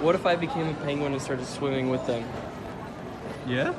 What if I became a penguin and started swimming with them? Yeah?